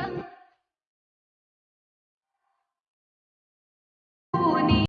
tan